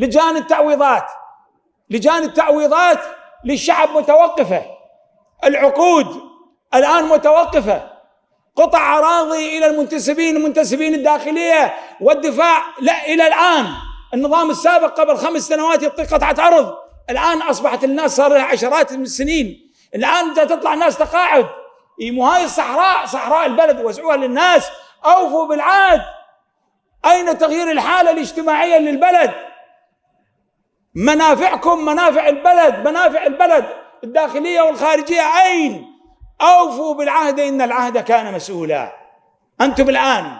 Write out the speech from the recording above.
لجان التعويضات لجان التعويضات للشعب متوقفة العقود الآن متوقفة قطع أراضي إلى المنتسبين المنتسبين الداخلية والدفاع لا إلى الآن. النظام السابق قبل خمس سنوات يعطي قطعة أرض. الآن أصبحت الناس صار لها عشرات من السنين. الآن تطلع الناس تقاعد. مو هاي الصحراء صحراء البلد وزعوها للناس. أوفوا بالعهد. أين تغيير الحالة الاجتماعية للبلد؟ منافعكم منافع البلد منافع البلد. الداخلية والخارجية اين أوفوا بالعهد إن العهد كان مسؤولا. أنتم الآن